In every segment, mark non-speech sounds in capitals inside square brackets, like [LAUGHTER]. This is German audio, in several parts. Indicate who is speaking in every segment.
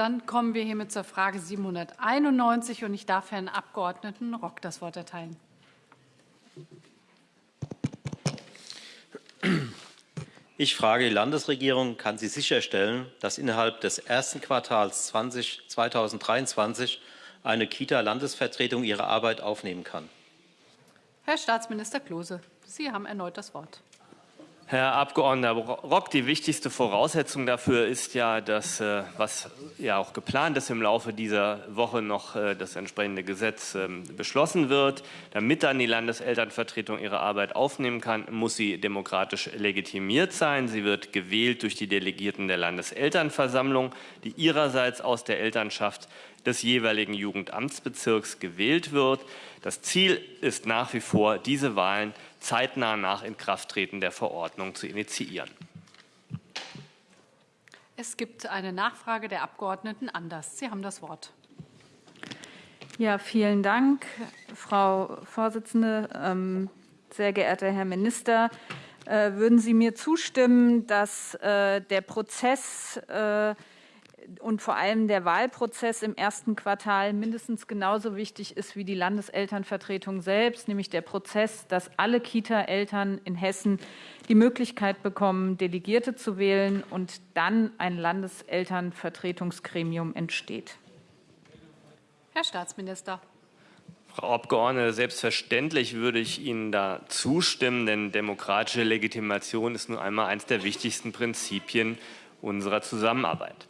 Speaker 1: Dann kommen wir hiermit zur Frage 791 und ich darf Herrn Abgeordneten Rock das Wort erteilen.
Speaker 2: Ich frage die Landesregierung, kann sie sicherstellen, dass innerhalb des ersten Quartals 20, 2023 eine Kita-Landesvertretung ihre Arbeit aufnehmen kann?
Speaker 1: Herr Staatsminister Klose, Sie haben erneut das Wort.
Speaker 3: Herr Abgeordneter Rock, die wichtigste Voraussetzung dafür ist ja, dass, äh, was ja auch geplant ist, im Laufe dieser Woche noch äh, das entsprechende Gesetz ähm, beschlossen wird. Damit dann die Landeselternvertretung ihre Arbeit aufnehmen kann, muss sie demokratisch legitimiert sein. Sie wird gewählt durch die Delegierten der Landeselternversammlung, die ihrerseits aus der Elternschaft des jeweiligen Jugendamtsbezirks gewählt wird. Das Ziel ist nach wie vor, diese Wahlen zeitnah nach Inkrafttreten der Verordnung zu initiieren.
Speaker 1: Es gibt eine Nachfrage der Abgeordneten Anders. Sie haben das Wort.
Speaker 4: Ja, vielen Dank, Frau Vorsitzende. Ähm, sehr geehrter Herr Minister, äh, würden Sie mir zustimmen, dass äh, der Prozess äh, und vor allem der Wahlprozess im ersten Quartal mindestens genauso wichtig ist wie die Landeselternvertretung selbst, nämlich der Prozess, dass alle Kita-Eltern in Hessen die Möglichkeit bekommen, Delegierte zu wählen und dann ein Landeselternvertretungsgremium entsteht.
Speaker 1: Herr Staatsminister.
Speaker 3: Frau Abgeordnete, selbstverständlich würde ich Ihnen da zustimmen, denn demokratische Legitimation ist nun einmal eines der wichtigsten Prinzipien unserer Zusammenarbeit.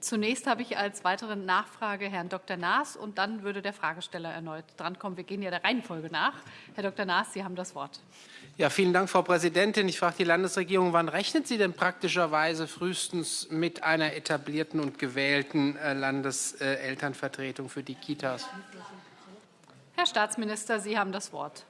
Speaker 1: Zunächst habe ich als weitere Nachfrage Herrn Dr. Naas und dann würde der Fragesteller erneut drankommen. Wir gehen ja der Reihenfolge nach. Herr Dr. Naas, Sie haben das Wort.
Speaker 5: Ja, vielen Dank, Frau Präsidentin. Ich frage die Landesregierung, wann rechnet sie denn praktischerweise frühestens mit einer etablierten und gewählten äh, Landeselternvertretung für die Kitas?
Speaker 1: Herr Staatsminister, Sie haben das Wort.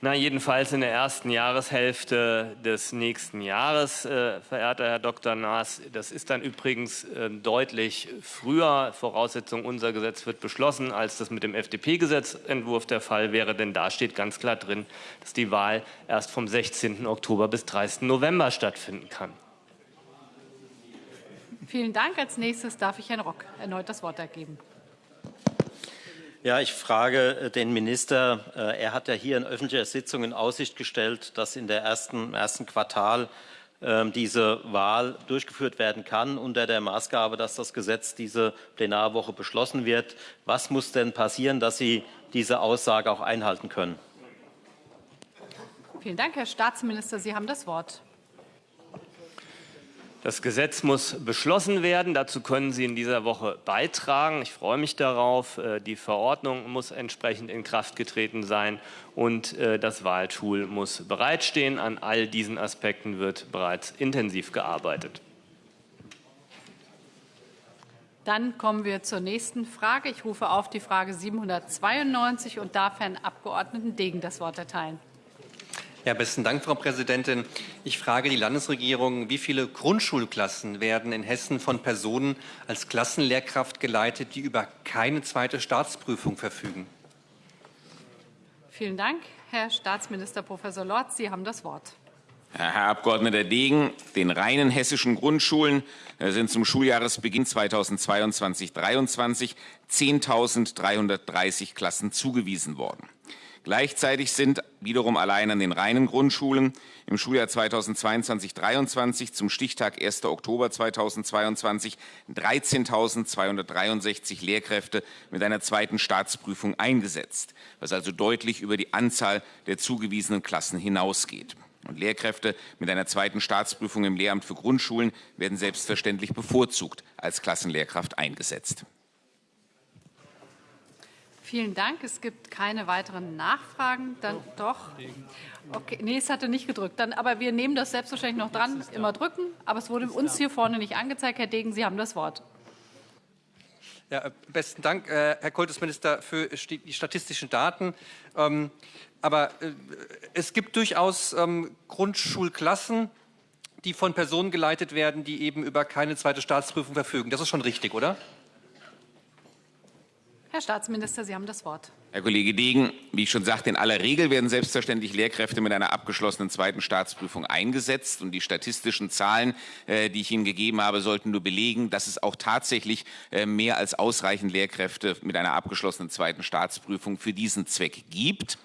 Speaker 3: Na, jedenfalls in der ersten Jahreshälfte des nächsten Jahres, äh, verehrter Herr Dr. Naas. Das ist dann übrigens äh, deutlich früher. Voraussetzung, unser Gesetz wird beschlossen, als das mit dem FDP-Gesetzentwurf der Fall wäre. Denn da steht ganz klar drin, dass die Wahl erst vom 16. Oktober bis 30. November stattfinden kann.
Speaker 1: Vielen Dank. Als nächstes darf ich Herrn Rock erneut das Wort ergeben.
Speaker 2: Ja, ich frage äh, den Minister. Äh, er hat ja hier in öffentlicher Sitzung in Aussicht gestellt, dass in der ersten, im ersten Quartal ähm, diese Wahl durchgeführt werden kann, unter der Maßgabe, dass das Gesetz diese Plenarwoche beschlossen wird. Was muss denn passieren, dass Sie diese Aussage auch einhalten können?
Speaker 1: Vielen Dank, Herr Staatsminister. Sie haben das Wort.
Speaker 3: Das Gesetz muss beschlossen werden. Dazu können Sie in dieser Woche beitragen. Ich freue mich darauf. Äh, die Verordnung muss entsprechend in Kraft getreten sein und äh, das Wahltool muss bereitstehen. An all diesen Aspekten wird bereits intensiv gearbeitet.
Speaker 1: Dann kommen wir zur nächsten Frage. Ich rufe auf die Frage 792 und darf Herrn Abgeordneten Degen das Wort erteilen.
Speaker 6: Ja, besten Dank, Frau Präsidentin. Ich frage die Landesregierung, wie viele Grundschulklassen werden in Hessen von Personen als Klassenlehrkraft geleitet, die über keine zweite Staatsprüfung verfügen?
Speaker 1: Vielen Dank. Herr Staatsminister Professor Lorz, Sie haben das Wort.
Speaker 7: Herr Abgeordneter Degen, den reinen hessischen Grundschulen äh, sind zum Schuljahresbeginn 2022-23 10.330 Klassen zugewiesen worden. Gleichzeitig sind wiederum allein an den reinen Grundschulen im Schuljahr 2022-23 zum Stichtag 1. Oktober 2022 13.263 Lehrkräfte mit einer zweiten Staatsprüfung eingesetzt, was also deutlich über die Anzahl der zugewiesenen Klassen hinausgeht. Und Lehrkräfte mit einer zweiten Staatsprüfung im Lehramt für Grundschulen werden selbstverständlich bevorzugt als Klassenlehrkraft eingesetzt.
Speaker 1: Vielen Dank. Es gibt keine weiteren Nachfragen. Dann doch. Okay, nee, es hatte nicht gedrückt. Dann, aber wir nehmen das selbstverständlich noch dran. Immer drücken. Aber es wurde uns hier vorne nicht angezeigt. Herr Degen, Sie haben das Wort.
Speaker 6: Ja, äh, besten Dank, äh, Herr Kultusminister, für die statistischen Daten. Ähm, aber äh, es gibt durchaus ähm, Grundschulklassen, die von Personen geleitet werden, die eben über keine zweite Staatsprüfung verfügen. Das ist schon richtig, oder?
Speaker 1: Herr Staatsminister, Sie haben das Wort.
Speaker 7: Herr Kollege Degen, wie ich schon sagte, in aller Regel werden selbstverständlich Lehrkräfte mit einer abgeschlossenen zweiten Staatsprüfung eingesetzt. Und die statistischen Zahlen, äh, die ich Ihnen gegeben habe, sollten nur belegen, dass es auch tatsächlich äh, mehr als ausreichend Lehrkräfte mit einer abgeschlossenen zweiten Staatsprüfung für diesen Zweck gibt.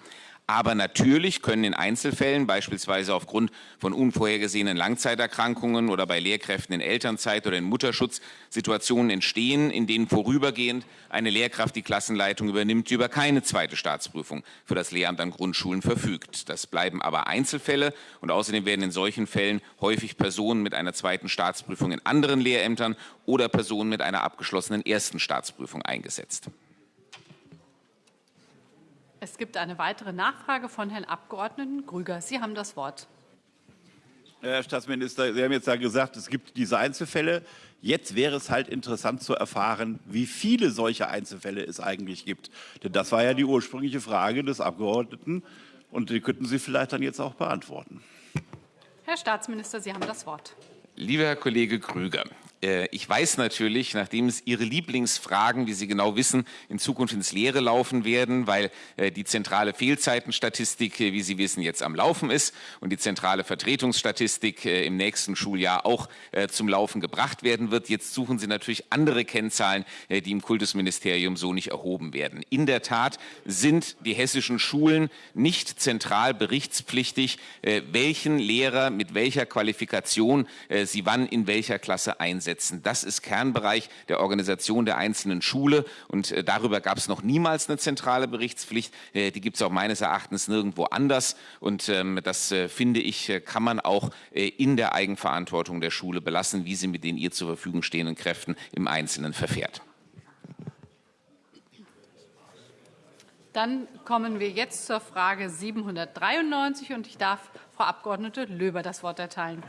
Speaker 7: Aber natürlich können in Einzelfällen, beispielsweise aufgrund von unvorhergesehenen Langzeiterkrankungen oder bei Lehrkräften in Elternzeit oder in Mutterschutz, Situationen entstehen, in denen vorübergehend eine Lehrkraft die Klassenleitung übernimmt, die über keine zweite Staatsprüfung für das Lehramt an Grundschulen verfügt. Das bleiben aber Einzelfälle und außerdem werden in solchen Fällen häufig Personen mit einer zweiten Staatsprüfung in anderen Lehrämtern oder Personen mit einer abgeschlossenen ersten Staatsprüfung eingesetzt.
Speaker 1: Es gibt eine weitere Nachfrage von Herrn Abgeordneten Grüger. Sie haben das Wort.
Speaker 8: Herr Staatsminister, Sie haben jetzt ja gesagt, es gibt diese Einzelfälle. Jetzt wäre es halt interessant zu erfahren, wie viele solche Einzelfälle es eigentlich gibt. Denn das war ja die ursprüngliche Frage des Abgeordneten und die könnten Sie vielleicht dann jetzt auch beantworten.
Speaker 1: Herr Staatsminister, Sie haben das Wort.
Speaker 7: Lieber Herr Kollege Krüger, äh, ich weiß natürlich, nachdem es Ihre Lieblingsfragen, wie Sie genau wissen, in Zukunft ins Leere laufen werden, weil äh, die zentrale Fehlzeitenstatistik, äh, wie Sie wissen, jetzt am Laufen ist und die zentrale Vertretungsstatistik im nächsten Schuljahr auch zum Laufen gebracht werden wird. Jetzt suchen Sie natürlich andere Kennzahlen, die im Kultusministerium so nicht erhoben werden. In der Tat sind die hessischen Schulen nicht zentral berichtspflichtig, welchen Lehrer mit welcher Qualifikation sie wann in welcher Klasse einsetzen setzen. Das ist Kernbereich der Organisation der einzelnen Schule und äh, darüber gab es noch niemals eine zentrale Berichtspflicht. Äh, die gibt es auch meines Erachtens nirgendwo anders und ähm, das äh, finde ich, kann man auch in der Eigenverantwortung der Schule belassen, wie sie mit den ihr zur Verfügung stehenden Kräften im Einzelnen verfährt.
Speaker 1: Dann kommen wir jetzt zur Frage 793 und ich darf Frau Abgeordnete Löber das Wort erteilen.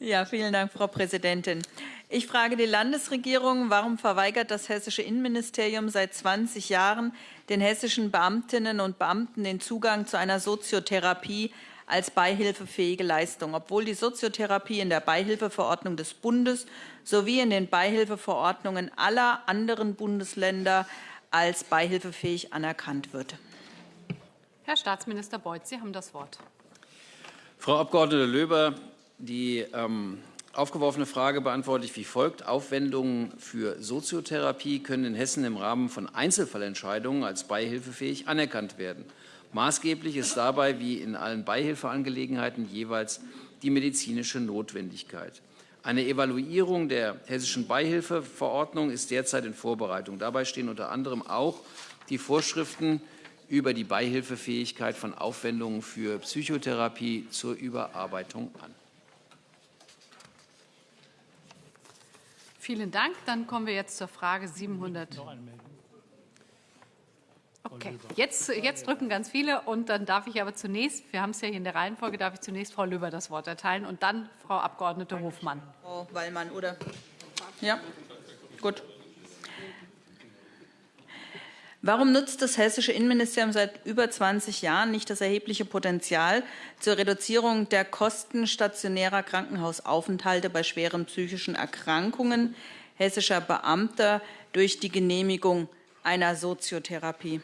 Speaker 9: Ja, vielen Dank, Frau Präsidentin. Ich frage die Landesregierung, warum verweigert das hessische Innenministerium seit 20 Jahren den hessischen Beamtinnen und Beamten den Zugang zu einer Soziotherapie als beihilfefähige Leistung, obwohl die Soziotherapie in der Beihilfeverordnung des Bundes sowie in den Beihilfeverordnungen aller anderen Bundesländer als beihilfefähig anerkannt wird.
Speaker 1: Herr Staatsminister Beuth, Sie haben das Wort.
Speaker 10: Frau Abg. Löber, die ähm, aufgeworfene Frage beantworte ich wie folgt. Aufwendungen für Soziotherapie können in Hessen im Rahmen von Einzelfallentscheidungen als beihilfefähig anerkannt werden. Maßgeblich ist dabei, wie in allen Beihilfeangelegenheiten, jeweils die medizinische Notwendigkeit. Eine Evaluierung der hessischen Beihilfeverordnung ist derzeit in Vorbereitung. Dabei stehen unter anderem auch die Vorschriften über die Beihilfefähigkeit von Aufwendungen für Psychotherapie zur Überarbeitung an.
Speaker 1: Vielen Dank. Dann kommen wir jetzt zur Frage 700. Okay, jetzt, jetzt drücken ganz viele und dann darf ich aber zunächst, wir haben es ja hier in der Reihenfolge, darf ich zunächst Frau Löber das Wort erteilen und dann Frau Abgeordnete Hofmann.
Speaker 9: Frau Wallmann, oder? Ja, gut. Warum nutzt das hessische Innenministerium seit über 20 Jahren nicht das erhebliche Potenzial zur Reduzierung der Kosten stationärer Krankenhausaufenthalte bei schweren psychischen Erkrankungen hessischer Beamter durch die Genehmigung einer Soziotherapie?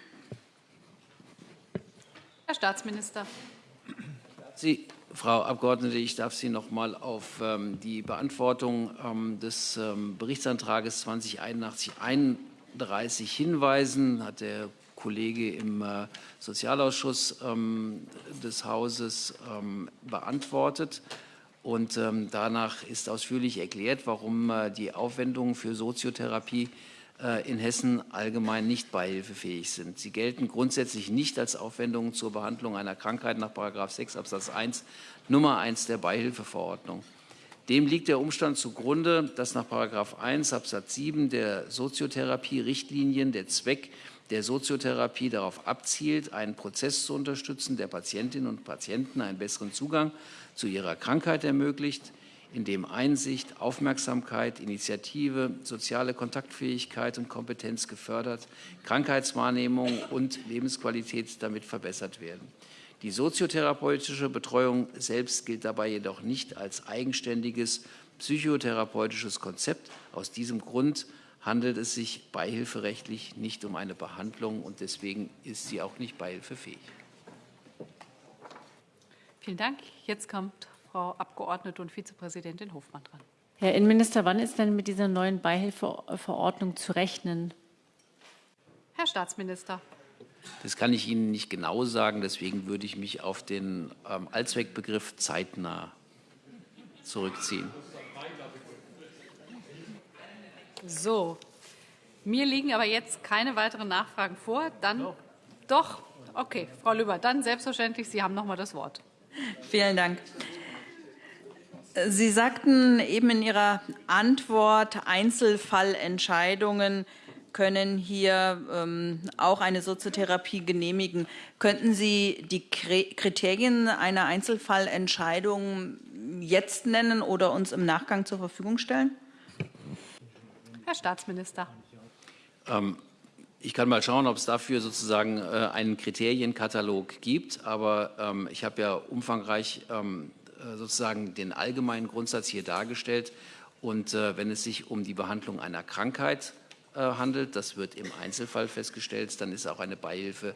Speaker 1: Herr Staatsminister.
Speaker 10: Sie, Frau Abgeordnete, ich darf Sie noch mal auf ähm, die Beantwortung ähm, des ähm, Berichtsantrages 2081 ein 30 Hinweisen hat der Kollege im äh, Sozialausschuss ähm, des Hauses ähm, beantwortet. Und ähm, danach ist ausführlich erklärt, warum äh, die Aufwendungen für Soziotherapie äh, in Hessen allgemein nicht beihilfefähig sind. Sie gelten grundsätzlich nicht als Aufwendungen zur Behandlung einer Krankheit nach 6 Absatz 1 Nummer 1 der Beihilfeverordnung. Dem liegt der Umstand zugrunde, dass nach 1 Absatz 7 der Soziotherapie-Richtlinien der Zweck der Soziotherapie darauf abzielt, einen Prozess zu unterstützen, der Patientinnen und Patienten einen besseren Zugang zu ihrer Krankheit ermöglicht, in dem Einsicht, Aufmerksamkeit, Initiative, soziale Kontaktfähigkeit und Kompetenz gefördert, Krankheitswahrnehmung und Lebensqualität damit verbessert werden. Die soziotherapeutische Betreuung selbst gilt dabei jedoch nicht als eigenständiges psychotherapeutisches Konzept. Aus diesem Grund handelt es sich beihilferechtlich nicht um eine Behandlung und deswegen ist sie auch nicht beihilfefähig.
Speaker 1: Vielen Dank. Jetzt kommt Frau Abgeordnete und Vizepräsidentin Hofmann dran.
Speaker 11: Herr Innenminister, wann ist denn mit dieser neuen Beihilfeverordnung zu rechnen?
Speaker 1: Herr Staatsminister.
Speaker 10: Das kann ich Ihnen nicht genau sagen, deswegen würde ich mich auf den ähm, Allzweckbegriff zeitnah zurückziehen.
Speaker 1: So, mir liegen aber jetzt keine weiteren Nachfragen vor. Dann doch. doch. Okay, Frau Lüber, dann selbstverständlich, Sie haben noch mal das Wort.
Speaker 9: Vielen Dank. Sie sagten eben in Ihrer Antwort, Einzelfallentscheidungen können hier ähm, auch eine Soziotherapie genehmigen. Könnten Sie die Kriterien einer Einzelfallentscheidung jetzt nennen oder uns im Nachgang zur Verfügung stellen?
Speaker 1: Herr Staatsminister.
Speaker 10: Ähm, ich kann mal schauen, ob es dafür sozusagen äh, einen Kriterienkatalog gibt. Aber ähm, ich habe ja umfangreich ähm, äh, sozusagen den allgemeinen Grundsatz hier dargestellt. Und äh, wenn es sich um die Behandlung einer Krankheit handelt, das wird im Einzelfall festgestellt, dann ist auch eine Beihilfe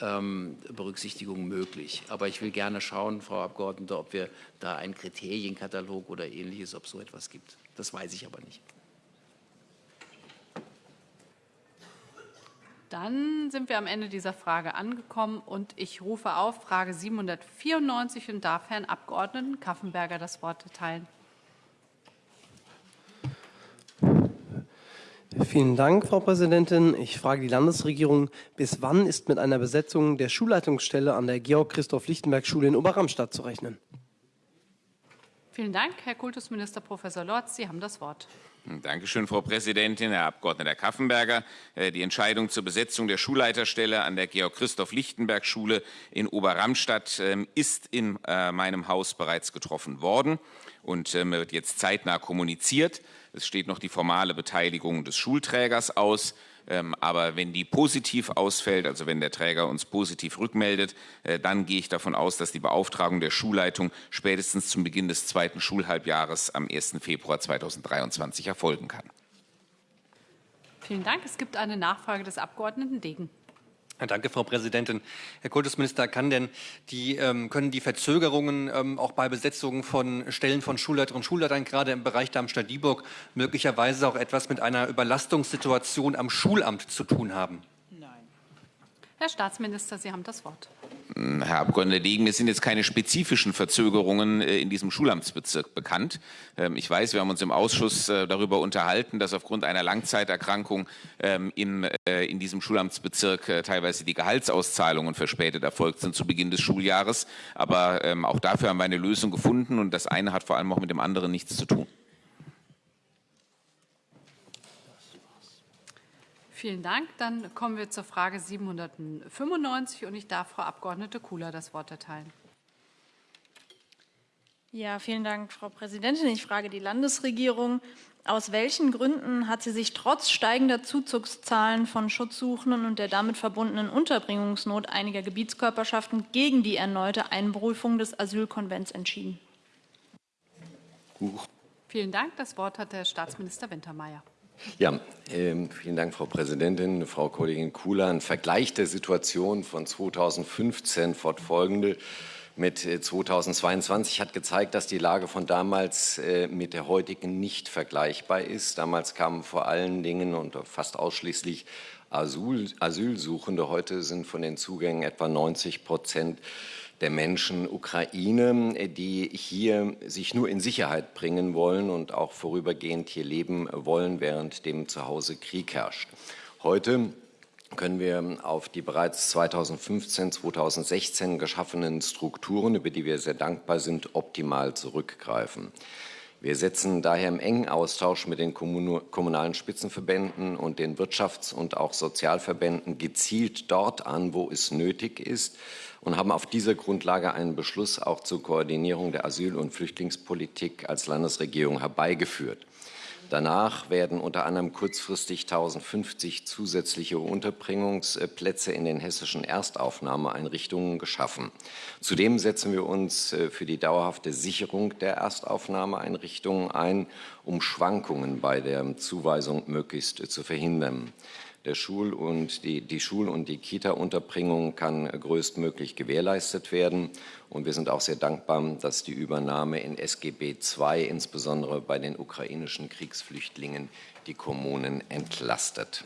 Speaker 10: ähm, Berücksichtigung möglich. Aber ich will gerne schauen, Frau Abgeordnete, ob wir da einen Kriterienkatalog oder ähnliches, ob so etwas gibt. Das weiß ich aber nicht.
Speaker 1: Dann sind wir am Ende dieser Frage angekommen und ich rufe auf Frage 794 und darf Herrn Abgeordneten Kaffenberger das Wort erteilen.
Speaker 12: Vielen Dank, Frau Präsidentin. Ich frage die Landesregierung, bis wann ist mit einer Besetzung der Schulleitungsstelle an der Georg-Christoph-Lichtenberg-Schule in Oberramstadt zu rechnen?
Speaker 1: Vielen Dank, Herr Kultusminister Professor Lorz. Sie haben das Wort.
Speaker 7: Dankeschön, Frau Präsidentin, Herr Abgeordneter Kaffenberger. Äh, die Entscheidung zur Besetzung der Schulleiterstelle an der Georg-Christoph-Lichtenberg-Schule in Oberramstadt ähm, ist in äh, meinem Haus bereits getroffen worden und ähm, wird jetzt zeitnah kommuniziert. Es steht noch die formale Beteiligung des Schulträgers aus. Ähm, aber wenn die positiv ausfällt, also wenn der Träger uns positiv rückmeldet, äh, dann gehe ich davon aus, dass die Beauftragung der Schulleitung spätestens zum Beginn des zweiten Schulhalbjahres am 1. Februar 2023 erfolgen kann.
Speaker 1: Vielen Dank. Es gibt eine Nachfrage des Abgeordneten Degen.
Speaker 6: Danke, Frau Präsidentin. Herr Kultusminister, kann denn die, ähm, können die Verzögerungen ähm, auch bei Besetzungen von Stellen von Schulleiterinnen und Schulleitern gerade im Bereich Darmstadt-Dieburg möglicherweise auch etwas mit einer Überlastungssituation am Schulamt zu tun haben?
Speaker 1: Nein. Herr Staatsminister, Sie haben das Wort.
Speaker 7: Herr Abgeordneter Degen, mir sind jetzt keine spezifischen Verzögerungen äh, in diesem Schulamtsbezirk bekannt. Ähm, ich weiß, wir haben uns im Ausschuss äh, darüber unterhalten, dass aufgrund einer Langzeiterkrankung ähm, äh, in diesem Schulamtsbezirk teilweise die Gehaltsauszahlungen verspätet erfolgt sind zu Beginn des Schuljahres. Aber ähm, auch dafür haben wir eine Lösung gefunden und das eine hat vor allem auch mit dem anderen nichts zu tun.
Speaker 1: Vielen Dank. Dann kommen wir zur Frage 795 und ich darf Frau Abgeordnete Kula das Wort erteilen.
Speaker 13: Ja, vielen Dank, Frau Präsidentin. Ich frage die Landesregierung. Aus welchen Gründen hat sie sich trotz steigender Zuzugszahlen von Schutzsuchenden und der damit verbundenen Unterbringungsnot einiger Gebietskörperschaften gegen die erneute Einberufung des Asylkonvents entschieden?
Speaker 1: Vielen Dank. Das Wort hat der Staatsminister Wintermeyer.
Speaker 14: Ja, ähm, vielen Dank, Frau Präsidentin. Frau Kollegin Kula, ein Vergleich der Situation von 2015 fortfolgende mit 2022 äh, hat gezeigt, dass die Lage von damals äh, mit der heutigen nicht vergleichbar ist. Damals kamen vor allen Dingen und fast ausschließlich Asyl, Asylsuchende. Heute sind von den Zugängen etwa 90 Prozent der Menschen Ukraine, die hier sich nur in Sicherheit bringen wollen und auch vorübergehend hier leben wollen, während dem zu Hause Krieg herrscht. Heute können wir auf die bereits 2015, 2016 geschaffenen Strukturen, über die wir sehr dankbar sind, optimal zurückgreifen. Wir setzen daher im engen Austausch mit den kommunalen Spitzenverbänden und den Wirtschafts- und auch Sozialverbänden gezielt dort an, wo es nötig ist, und haben auf dieser Grundlage einen Beschluss auch zur Koordinierung der Asyl- und Flüchtlingspolitik als Landesregierung herbeigeführt. Danach werden unter anderem kurzfristig 1050 zusätzliche Unterbringungsplätze in den hessischen Erstaufnahmeeinrichtungen geschaffen. Zudem setzen wir uns äh, für die dauerhafte Sicherung der Erstaufnahmeeinrichtungen ein, um Schwankungen bei der Zuweisung möglichst zu verhindern. Der Schul- und die, die Schul- und die Kita-Unterbringung kann größtmöglich gewährleistet werden. Und wir sind auch sehr dankbar, dass die Übernahme in SGB II insbesondere bei den ukrainischen Kriegsflüchtlingen die Kommunen entlastet.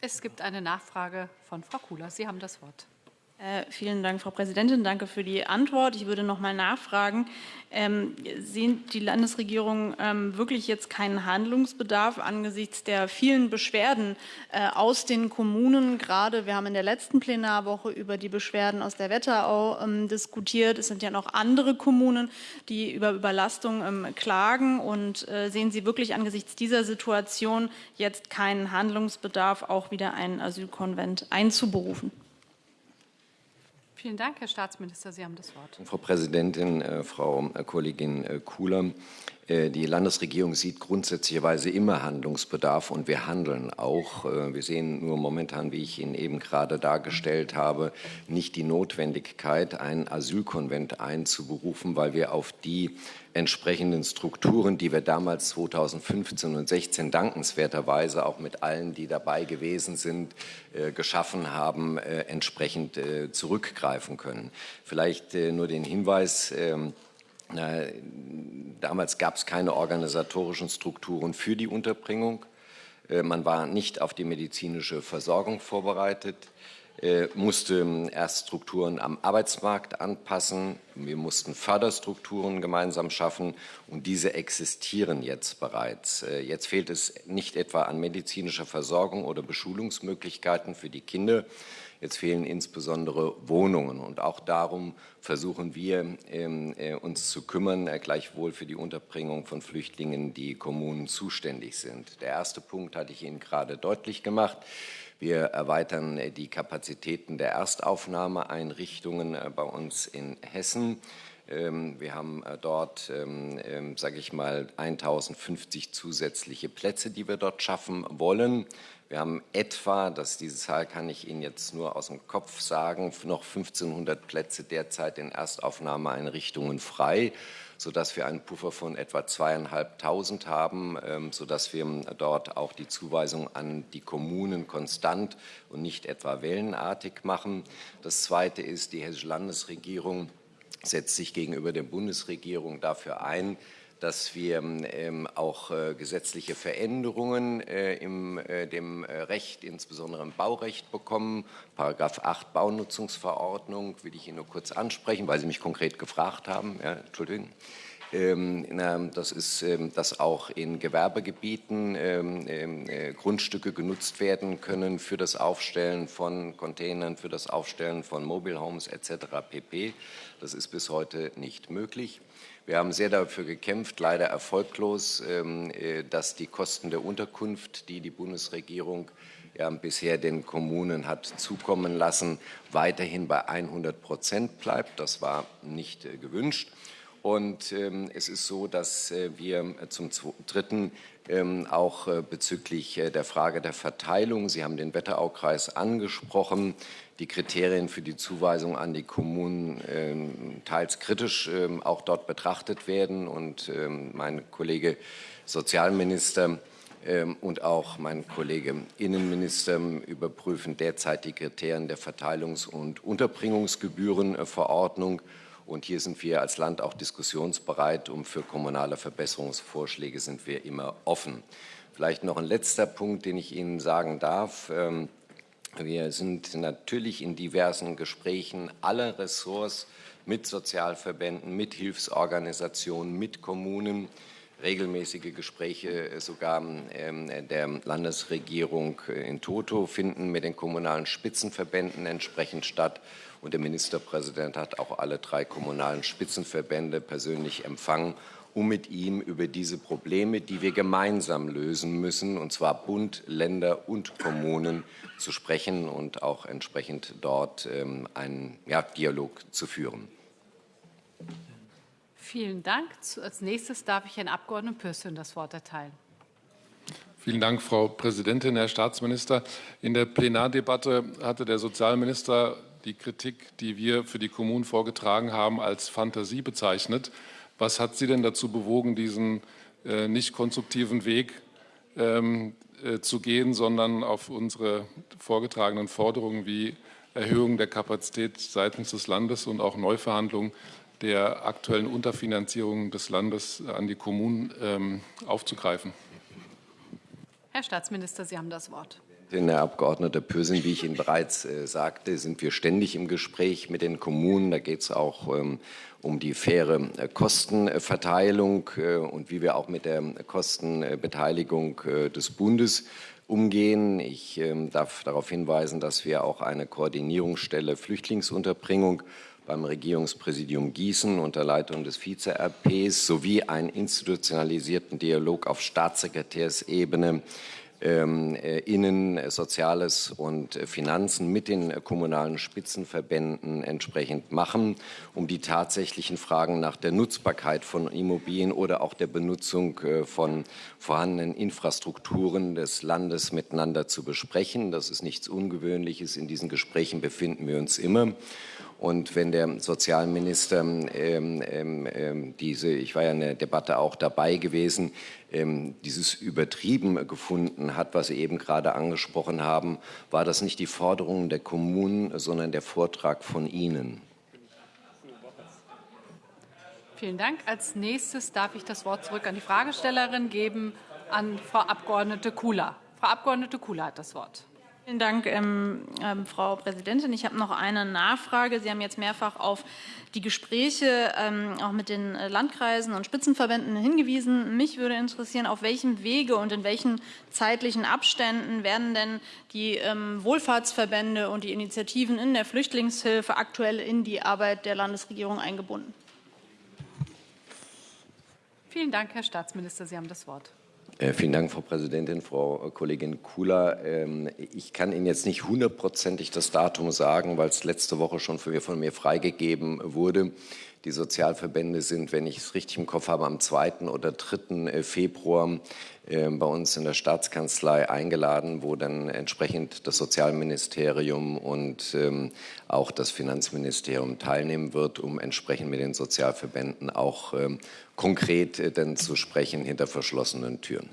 Speaker 1: Es gibt eine Nachfrage von Frau Kula. Sie haben das Wort.
Speaker 13: Äh, vielen Dank, Frau Präsidentin. Danke für die Antwort. Ich würde noch mal nachfragen. Ähm, sehen die Landesregierung ähm, wirklich jetzt keinen Handlungsbedarf angesichts der vielen Beschwerden äh, aus den Kommunen? Gerade wir haben in der letzten Plenarwoche über die Beschwerden aus der Wetterau ähm, diskutiert. Es sind ja noch andere Kommunen, die über Überlastung ähm, klagen. Und äh, sehen Sie wirklich angesichts dieser Situation jetzt keinen Handlungsbedarf, auch wieder einen Asylkonvent einzuberufen?
Speaker 1: Vielen Dank, Herr Staatsminister. Sie haben das Wort.
Speaker 14: Frau Präsidentin, äh, Frau Kollegin äh, Kuhler, die Landesregierung sieht grundsätzlicherweise immer Handlungsbedarf und wir handeln auch. Äh, wir sehen nur momentan, wie ich Ihnen eben gerade dargestellt habe, nicht die Notwendigkeit, einen Asylkonvent einzuberufen, weil wir auf die entsprechenden Strukturen, die wir damals 2015 und 16 dankenswerterweise auch mit allen, die dabei gewesen sind, äh, geschaffen haben, äh, entsprechend äh, zurückgreifen können. Vielleicht nur den Hinweis, ähm, damals gab es keine organisatorischen Strukturen für die Unterbringung. Man war nicht auf die medizinische Versorgung vorbereitet. Äh, musste ähm, erst Strukturen am Arbeitsmarkt anpassen. Wir mussten Förderstrukturen gemeinsam schaffen und diese existieren jetzt bereits. Äh, jetzt fehlt es nicht etwa an medizinischer Versorgung oder Beschulungsmöglichkeiten für die Kinder. Jetzt fehlen insbesondere Wohnungen und auch darum versuchen wir ähm, äh, uns zu kümmern, gleichwohl für die Unterbringung von Flüchtlingen, die Kommunen zuständig sind. Der erste Punkt hatte ich Ihnen gerade deutlich gemacht. Wir erweitern äh, die Kapazitäten der Erstaufnahmeeinrichtungen äh, bei uns in Hessen. Ähm, wir haben äh, dort, ähm, sage ich mal, 1050 zusätzliche Plätze, die wir dort schaffen wollen. Wir haben etwa, das, diese Zahl kann ich Ihnen jetzt nur aus dem Kopf sagen, noch 1500 Plätze derzeit in Erstaufnahmeeinrichtungen frei sodass wir einen Puffer von etwa zweieinhalbtausend haben, ähm, sodass wir dort auch die Zuweisung an die Kommunen konstant und nicht etwa wellenartig machen. Das Zweite ist, die Hessische Landesregierung setzt sich gegenüber der Bundesregierung dafür ein, dass wir ähm, auch äh, gesetzliche Veränderungen äh, im äh, dem Recht, insbesondere im Baurecht bekommen. Paragraph 8 Baunutzungsverordnung will ich Ihnen nur kurz ansprechen, weil Sie mich konkret gefragt haben. Ja, Entschuldigung. Ähm, das ist, ähm, dass auch in Gewerbegebieten ähm, Grundstücke genutzt werden können für das Aufstellen von Containern, für das Aufstellen von Mobile Homes etc. pp. Das ist bis heute nicht möglich. Wir haben sehr dafür gekämpft, leider erfolglos, ähm, äh, dass die Kosten der Unterkunft, die die Bundesregierung bisher den Kommunen hat zukommen lassen, weiterhin bei 100 Prozent bleibt. Das war nicht äh, gewünscht. Und ähm, es ist so, dass äh, wir zum Dritten ähm, auch äh, bezüglich äh, der Frage der Verteilung, Sie haben den Wetteraukreis angesprochen, die Kriterien für die Zuweisung an die Kommunen ähm, teils kritisch ähm, auch dort betrachtet werden. Und ähm, mein Kollege Sozialminister und auch mein Kollege Innenminister überprüfen derzeit die Kriterien der Verteilungs- und Unterbringungsgebührenverordnung. Und hier sind wir als Land auch diskussionsbereit und für kommunale Verbesserungsvorschläge sind wir immer offen. Vielleicht noch ein letzter Punkt, den ich Ihnen sagen darf. Wir sind natürlich in diversen Gesprächen aller Ressorts mit Sozialverbänden, mit Hilfsorganisationen, mit Kommunen, regelmäßige Gespräche sogar ähm, der Landesregierung in Toto finden mit den kommunalen Spitzenverbänden entsprechend statt. Und der Ministerpräsident hat auch alle drei kommunalen Spitzenverbände persönlich empfangen um mit ihm über diese Probleme, die wir gemeinsam lösen müssen, und zwar Bund, Länder und Kommunen, zu sprechen und auch entsprechend dort ähm, einen ja, Dialog zu führen.
Speaker 1: Vielen Dank. Als nächstes darf ich Herrn Abgeordneten Pürsün das Wort erteilen.
Speaker 15: Vielen Dank, Frau Präsidentin, Herr Staatsminister. In der Plenardebatte hatte der Sozialminister die Kritik, die wir für die Kommunen vorgetragen haben, als Fantasie bezeichnet. Was hat Sie denn dazu bewogen, diesen äh, nicht konstruktiven Weg ähm, äh, zu gehen, sondern auf unsere vorgetragenen Forderungen wie Erhöhung der Kapazität seitens des Landes und auch Neuverhandlungen der aktuellen Unterfinanzierung des Landes an die Kommunen ähm, aufzugreifen?
Speaker 1: Herr Staatsminister, Sie haben das Wort.
Speaker 14: Herr Abgeordneter Pürsün, wie ich Ihnen bereits äh, sagte, sind wir ständig im Gespräch mit den Kommunen. Da geht es auch ähm, um die faire äh, Kostenverteilung äh, und wie wir auch mit der Kostenbeteiligung äh, des Bundes umgehen. Ich ähm, darf darauf hinweisen, dass wir auch eine Koordinierungsstelle Flüchtlingsunterbringung beim Regierungspräsidium Gießen unter Leitung des Vize-RPs sowie einen institutionalisierten Dialog auf Staatssekretärsebene Innen, Soziales und Finanzen mit den kommunalen Spitzenverbänden entsprechend machen, um die tatsächlichen Fragen nach der Nutzbarkeit von Immobilien oder auch der Benutzung äh, von vorhandenen Infrastrukturen des Landes miteinander zu besprechen. Das ist nichts Ungewöhnliches. In diesen Gesprächen befinden wir uns immer. Und wenn der Sozialminister ähm, ähm, ähm, diese, ich war ja in der Debatte auch dabei gewesen, ähm, dieses übertrieben gefunden hat, was Sie eben gerade angesprochen haben, war das nicht die Forderung der Kommunen, sondern der Vortrag von Ihnen.
Speaker 1: Vielen Dank. Als nächstes darf ich das Wort zurück an die Fragestellerin geben, an Frau Abgeordnete Kula. Frau Abgeordnete Kula hat das Wort.
Speaker 13: Vielen Dank, ähm, ähm, Frau Präsidentin. Ich habe noch eine Nachfrage. Sie haben jetzt mehrfach auf die Gespräche ähm, auch mit den Landkreisen und Spitzenverbänden hingewiesen. Mich würde interessieren, auf welchem Wege und in welchen zeitlichen Abständen werden denn die ähm, Wohlfahrtsverbände und die Initiativen in der Flüchtlingshilfe aktuell in die Arbeit der Landesregierung eingebunden?
Speaker 1: Vielen Dank, Herr Staatsminister. Sie haben das Wort.
Speaker 14: Äh, vielen Dank, Frau Präsidentin, Frau Kollegin Kula. Ähm, ich kann Ihnen jetzt nicht hundertprozentig das Datum sagen, weil es letzte Woche schon von mir, von mir freigegeben wurde. Die Sozialverbände sind, wenn ich es richtig im Kopf habe, am 2. oder 3. Äh, Februar ähm, bei uns in der Staatskanzlei eingeladen, wo dann entsprechend das Sozialministerium und ähm, auch das Finanzministerium teilnehmen wird, um entsprechend mit den Sozialverbänden auch konkret äh, dann zu sprechen hinter verschlossenen Türen.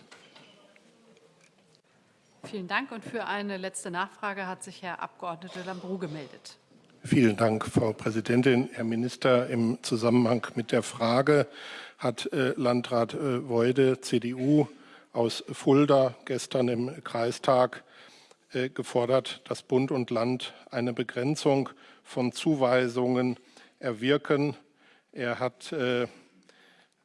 Speaker 1: Vielen Dank. Und für eine letzte Nachfrage hat sich Herr Abgeordneter Lambrou gemeldet.
Speaker 16: Vielen Dank, Frau Präsidentin. Herr Minister, im Zusammenhang mit der Frage hat äh, Landrat äh, Weude, CDU aus Fulda, gestern im Kreistag äh, gefordert, dass Bund und Land eine Begrenzung von Zuweisungen erwirken. Er hat äh,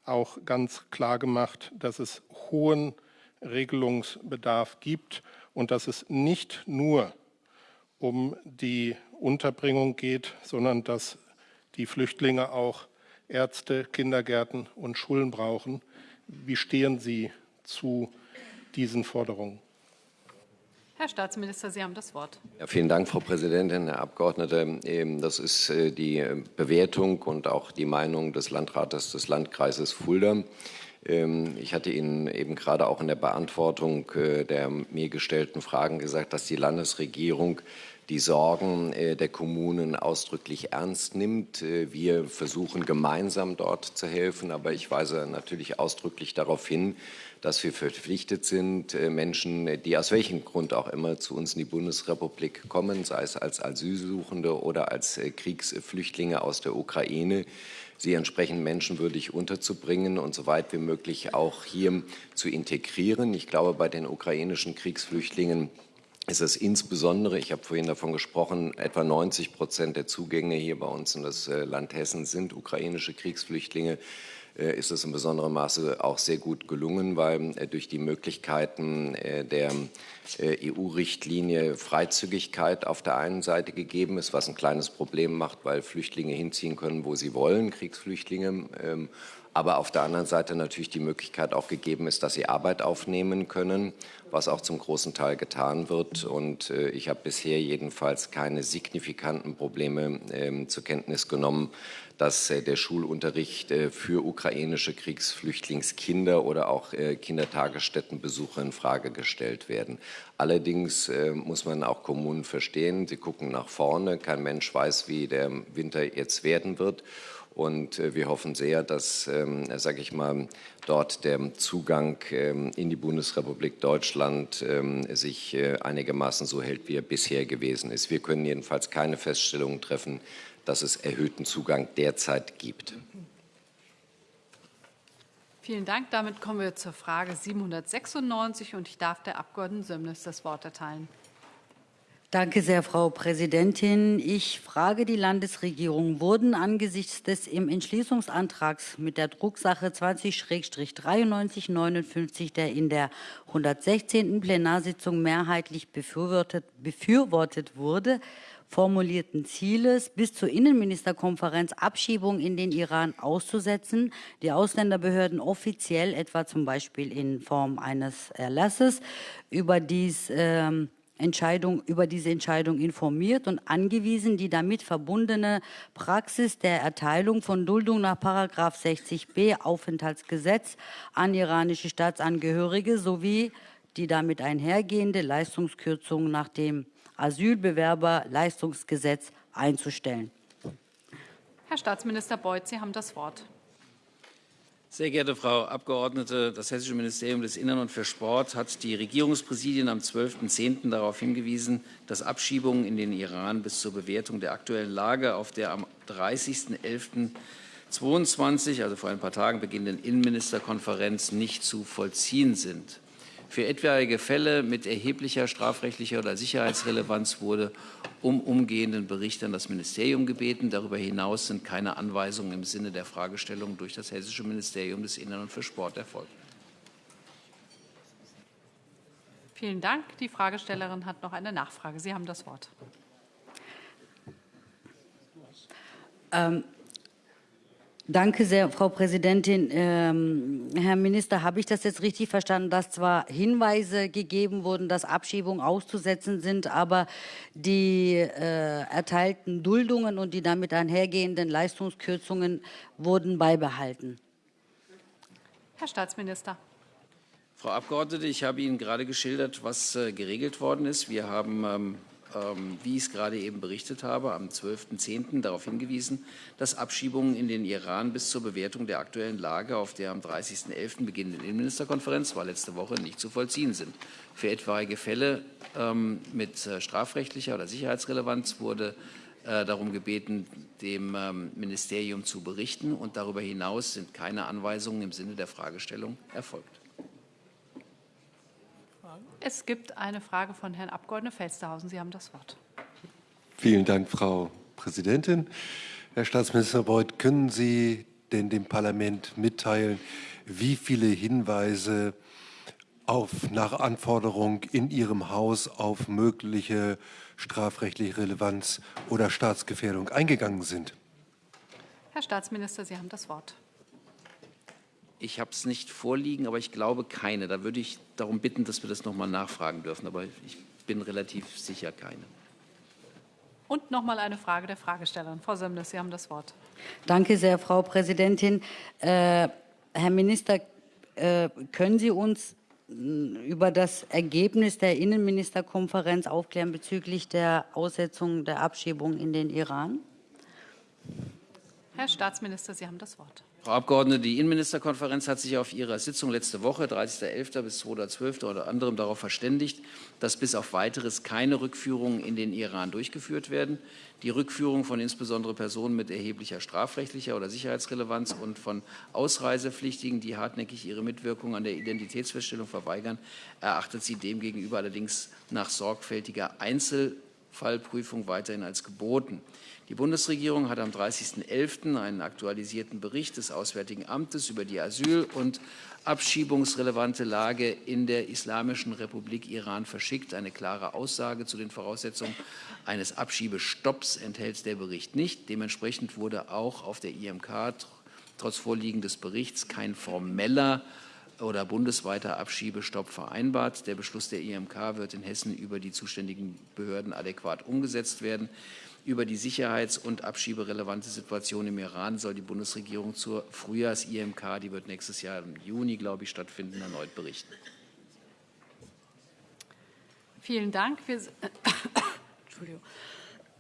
Speaker 16: auch ganz klar gemacht, dass es hohen Regelungsbedarf gibt und dass es nicht nur um die Unterbringung geht, sondern dass die Flüchtlinge auch Ärzte, Kindergärten und Schulen brauchen. Wie stehen Sie zu diesen Forderungen?
Speaker 1: Herr Staatsminister, Sie haben das Wort.
Speaker 14: Ja, vielen Dank, Frau Präsidentin, Herr Abgeordneter. Das ist äh, die Bewertung und auch die Meinung des Landrates des Landkreises Fulda. Ähm, ich hatte Ihnen eben gerade auch in der Beantwortung äh, der mir gestellten Fragen gesagt, dass die Landesregierung die Sorgen äh, der Kommunen ausdrücklich ernst nimmt. Äh, wir versuchen gemeinsam dort zu helfen, aber ich weise natürlich ausdrücklich darauf hin, dass wir verpflichtet sind, äh, Menschen, die aus welchem Grund auch immer zu uns in die Bundesrepublik kommen, sei es als Asylsuchende oder als Kriegsflüchtlinge aus der Ukraine, sie entsprechend menschenwürdig unterzubringen und so weit wie möglich auch hier zu integrieren. Ich glaube, bei den ukrainischen Kriegsflüchtlingen ist es insbesondere, ich habe vorhin davon gesprochen, etwa 90 Prozent der Zugänge hier bei uns in das äh, Land Hessen sind ukrainische Kriegsflüchtlinge äh, ist es in besonderem Maße auch sehr gut gelungen, weil äh, durch die Möglichkeiten der EU-Richtlinie Freizügigkeit auf der einen Seite gegeben ist, was ein kleines Problem macht, weil Flüchtlinge hinziehen können, wo sie wollen, Kriegsflüchtlinge. Ähm, aber auf der anderen Seite natürlich die Möglichkeit auch gegeben ist, dass sie Arbeit aufnehmen können, was auch zum großen Teil getan wird. Und äh, ich habe bisher jedenfalls keine signifikanten Probleme äh, zur Kenntnis genommen, dass äh, der Schulunterricht äh, für ukrainische Kriegsflüchtlingskinder oder auch äh, Kindertagesstättenbesucher in Frage gestellt werden. Allerdings muss man auch Kommunen verstehen, sie gucken nach vorne. Kein Mensch weiß, wie der Winter jetzt werden wird. Und wir hoffen sehr, dass, ähm, sage ich mal, dort der Zugang ähm, in die Bundesrepublik Deutschland ähm, sich einigermaßen so hält, wie er bisher gewesen ist. Wir können jedenfalls keine Feststellungen treffen, dass es erhöhten Zugang derzeit gibt.
Speaker 1: Vielen Dank. Damit kommen wir zur Frage 796 und ich darf der Abgeordneten Sömnis das Wort erteilen.
Speaker 17: Danke sehr, Frau Präsidentin. Ich frage die Landesregierung, wurden angesichts des im Entschließungsantrags mit der Drucksache 20-9359, der in der 116. Plenarsitzung mehrheitlich befürwortet, befürwortet wurde, formulierten Zieles bis zur Innenministerkonferenz Abschiebung in den Iran auszusetzen. Die Ausländerbehörden offiziell, etwa zum Beispiel in Form eines Erlasses, über dies ähm, Entscheidung, über diese Entscheidung informiert und angewiesen, die damit verbundene Praxis der Erteilung von Duldung nach 60b Aufenthaltsgesetz an iranische Staatsangehörige sowie die damit einhergehende Leistungskürzung nach dem Asylbewerberleistungsgesetz einzustellen.
Speaker 1: Herr Staatsminister Beuth, Sie haben das Wort.
Speaker 10: Sehr geehrte Frau Abgeordnete, das Hessische Ministerium des Innern und für Sport hat die Regierungspräsidien am 12.10. darauf hingewiesen, dass Abschiebungen in den Iran bis zur Bewertung der aktuellen Lage auf der am 30.11.22, also vor ein paar Tagen beginnenden Innenministerkonferenz, nicht zu vollziehen sind. Für etwaige Fälle mit erheblicher strafrechtlicher oder Sicherheitsrelevanz wurde um umgehenden Bericht an das Ministerium gebeten. Darüber hinaus sind keine Anweisungen im Sinne der Fragestellung durch das Hessische Ministerium des Innern und für Sport erfolgt.
Speaker 1: Vielen Dank. Die Fragestellerin hat noch eine Nachfrage. Sie haben das Wort.
Speaker 17: Ähm, Danke sehr, Frau Präsidentin. Ähm, Herr Minister, habe ich das jetzt richtig verstanden, dass zwar Hinweise gegeben wurden, dass Abschiebungen auszusetzen sind, aber die äh, erteilten Duldungen und die damit einhergehenden Leistungskürzungen wurden beibehalten?
Speaker 1: Herr Staatsminister.
Speaker 10: Frau Abgeordnete, ich habe Ihnen gerade geschildert, was äh, geregelt worden ist. Wir haben ähm, wie ich es gerade eben berichtet habe, am 12.10. darauf hingewiesen, dass Abschiebungen in den Iran bis zur Bewertung der aktuellen Lage auf der am 30.11. beginnenden Innenministerkonferenz, war letzte Woche, nicht zu vollziehen sind. Für etwaige Fälle ähm, mit äh, strafrechtlicher oder Sicherheitsrelevanz wurde äh, darum gebeten, dem ähm, Ministerium zu berichten. Und darüber hinaus sind keine Anweisungen im Sinne der Fragestellung erfolgt.
Speaker 1: Es gibt eine Frage von Herrn Abgeordneten Felstehausen. Sie haben das Wort.
Speaker 18: Vielen Dank, Frau Präsidentin. Herr Staatsminister Beuth, können Sie denn dem Parlament mitteilen, wie viele Hinweise auf, nach Anforderung in Ihrem Haus auf mögliche strafrechtliche Relevanz oder Staatsgefährdung eingegangen sind?
Speaker 1: Herr Staatsminister, Sie haben das Wort.
Speaker 10: Ich habe es nicht vorliegen, aber ich glaube keine. Da würde ich darum bitten, dass wir das noch mal nachfragen dürfen. Aber ich bin relativ sicher keine.
Speaker 1: Und noch mal eine Frage der Fragestellerin. Frau Sömnes, Sie haben das Wort.
Speaker 17: Danke sehr, Frau Präsidentin. Äh, Herr Minister, äh, können Sie uns äh, über das Ergebnis der Innenministerkonferenz aufklären bezüglich der Aussetzung der Abschiebung in den Iran?
Speaker 1: Herr Staatsminister, Sie haben das Wort.
Speaker 10: Frau Abgeordnete, die Innenministerkonferenz hat sich auf ihrer Sitzung letzte Woche, 30.11. bis 2.12. unter anderem darauf verständigt, dass bis auf weiteres keine Rückführungen in den Iran durchgeführt werden. Die Rückführung von insbesondere Personen mit erheblicher strafrechtlicher oder Sicherheitsrelevanz und von Ausreisepflichtigen, die hartnäckig ihre Mitwirkung an der Identitätsfeststellung verweigern, erachtet sie demgegenüber allerdings nach sorgfältiger Einzelfallprüfung weiterhin als geboten. Die Bundesregierung hat am 30.11. einen aktualisierten Bericht des Auswärtigen Amtes über die asyl- und abschiebungsrelevante Lage in der Islamischen Republik Iran verschickt. Eine klare Aussage zu den Voraussetzungen eines Abschiebestopps enthält der Bericht nicht. Dementsprechend wurde auch auf der IMK trotz Vorliegen des Berichts kein formeller oder bundesweiter Abschiebestopp vereinbart. Der Beschluss der IMK wird in Hessen über die zuständigen Behörden adäquat umgesetzt werden. Über die sicherheits- und abschieberelevante Situation im Iran soll die Bundesregierung zur Frühjahrs-IMK, die wird nächstes Jahr im Juni, glaube ich, stattfinden, erneut berichten.
Speaker 1: Vielen Dank. Wir, [COUGHS] Entschuldigung.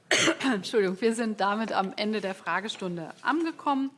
Speaker 1: [COUGHS] Entschuldigung, wir sind damit am Ende der Fragestunde angekommen.